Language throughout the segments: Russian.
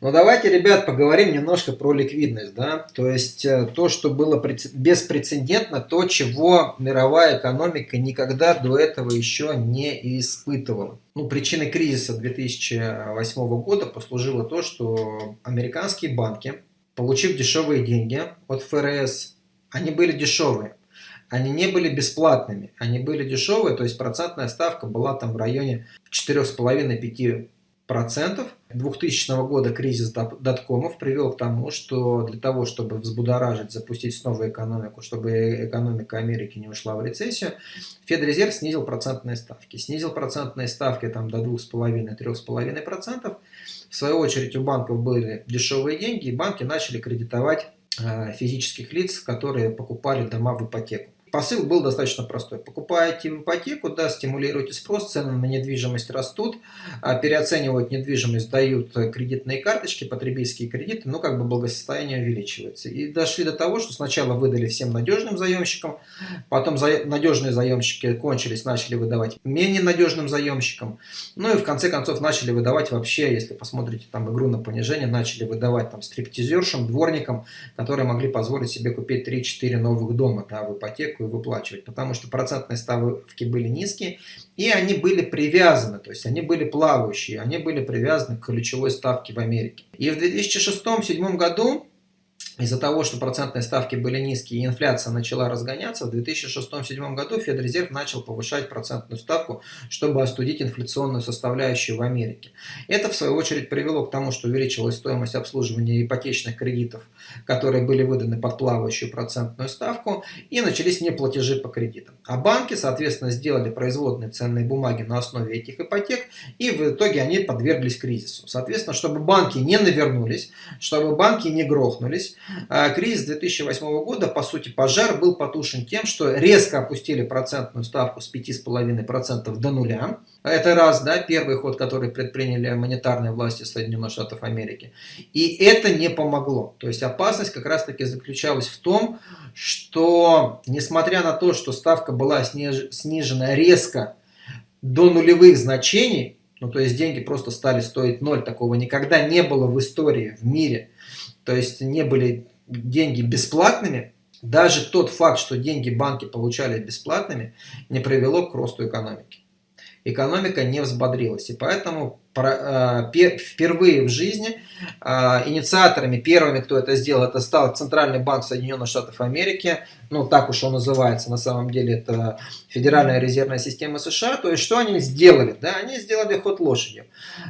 Но давайте, ребят, поговорим немножко про ликвидность. Да? То есть э, то, что было беспрецедентно, то, чего мировая экономика никогда до этого еще не испытывала. Ну, причиной кризиса 2008 года послужило то, что американские банки, получив дешевые деньги от ФРС, они были дешевые они не были бесплатными, они были дешевые, то есть процентная ставка была там в районе 4,5-5%. 2000 года кризис доткомов привел к тому, что для того, чтобы взбудоражить, запустить снова экономику, чтобы экономика Америки не ушла в рецессию, Федрезерв снизил процентные ставки. Снизил процентные ставки там, до 2,5-3,5%. В свою очередь у банков были дешевые деньги, и банки начали кредитовать э, физических лиц, которые покупали дома в ипотеку. Посыл был достаточно простой. Покупаете ипотеку, да, стимулируете спрос, цены на недвижимость растут, а переоценивают недвижимость, дают кредитные карточки, потребительские кредиты, ну как бы благосостояние увеличивается. И дошли до того, что сначала выдали всем надежным заемщикам, потом за... надежные заемщики кончились, начали выдавать менее надежным заемщикам, ну и в конце концов начали выдавать вообще, если посмотрите там игру на понижение, начали выдавать там стриптизершам, дворникам, которые могли позволить себе купить 3-4 новых дома да, в ипотеку, ипотеку выплачивать, потому что процентные ставки были низкие, и они были привязаны, то есть они были плавающие, они были привязаны к ключевой ставке в Америке. И в 2006-2007 году из-за того, что процентные ставки были низкие и инфляция начала разгоняться, в 2006-2007 году Федрезерв начал повышать процентную ставку, чтобы остудить инфляционную составляющую в Америке. Это, в свою очередь, привело к тому, что увеличилась стоимость обслуживания ипотечных кредитов, которые были выданы под плавающую процентную ставку, и начались неплатежи по кредитам. А банки, соответственно, сделали производные ценные бумаги на основе этих ипотек, и в итоге они подверглись кризису. Соответственно, чтобы банки не навернулись, чтобы банки не грохнулись, кризис 2008 года, по сути, пожар был потушен тем, что резко опустили процентную ставку с 5,5% до нуля. Это раз, да, первый ход, который предприняли монетарные власти Соединенных Штатов Америки. И это не помогло. То есть опасность как раз-таки заключалась в том, что несмотря на то, что ставка была снижена резко до нулевых значений, ну то есть деньги просто стали стоить ноль, такого никогда не было в истории, в мире, то есть не были деньги бесплатными, даже тот факт, что деньги банки получали бесплатными, не привело к росту экономики. Экономика не взбодрилась. И поэтому а, впервые в жизни а, инициаторами, первыми, кто это сделал, это стал Центральный банк Соединенных Штатов Америки. Ну, так уж он называется, на самом деле это Федеральная резервная система США. То есть, что они сделали? Да, они сделали ход лошадью.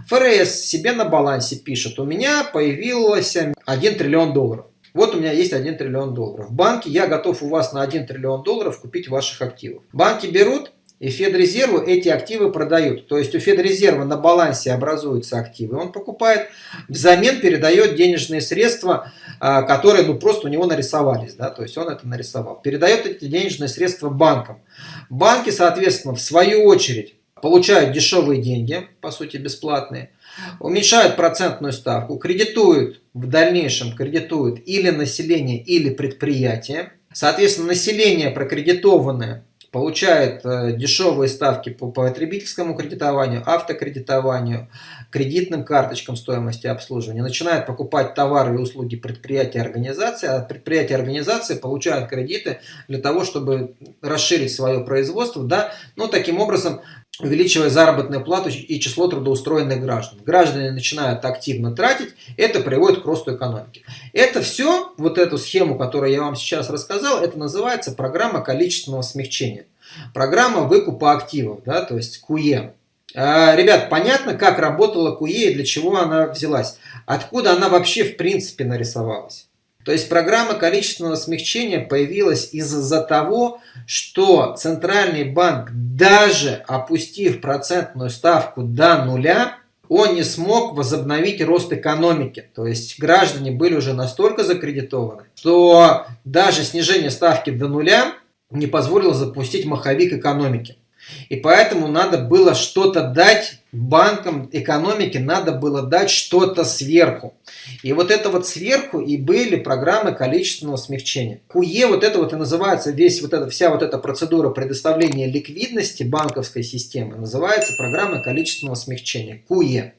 ФРС себе на балансе пишет, у меня появилось 1 триллион долларов. Вот у меня есть 1 триллион долларов. В банке я готов у вас на 1 триллион долларов купить ваших активов. Банки берут и Федрезерву эти активы продают. То есть у Федрезерва на балансе образуются активы. Он покупает, взамен передает денежные средства, а, которые ну, просто у него нарисовались. Да? То есть он это нарисовал. Передает эти денежные средства банкам. Банки, соответственно, в свою очередь получают дешевые деньги, по сути бесплатные, уменьшают процентную ставку, кредитуют в дальнейшем, кредитуют или население, или предприятие. Соответственно, население прокредитованное получает э, дешевые ставки по потребительскому кредитованию, автокредитованию, кредитным карточкам стоимости обслуживания, начинает покупать товары и услуги предприятия организации, а предприятия организации получают кредиты для того, чтобы расширить свое производство, да, ну, таким образом увеличивая заработную плату и число трудоустроенных граждан. Граждане начинают активно тратить, это приводит к росту экономики. Это все, вот эту схему, которую я вам сейчас рассказал, это называется программа количественного смягчения. Программа выкупа активов, да, то есть КУЕ. А, ребят, понятно, как работала КУЕ и для чего она взялась? Откуда она вообще в принципе нарисовалась? То есть программа количественного смягчения появилась из-за того, что Центральный банк, даже опустив процентную ставку до нуля, он не смог возобновить рост экономики. То есть граждане были уже настолько закредитованы, что даже снижение ставки до нуля не позволило запустить маховик экономики. И поэтому надо было что-то дать банкам экономики, надо было дать что-то сверху. И вот это вот сверху и были программы количественного смягчения. КУЕ, вот это вот и называется, весь вот эта, вся вот эта процедура предоставления ликвидности банковской системы, называется программа количественного смягчения, КУЕ.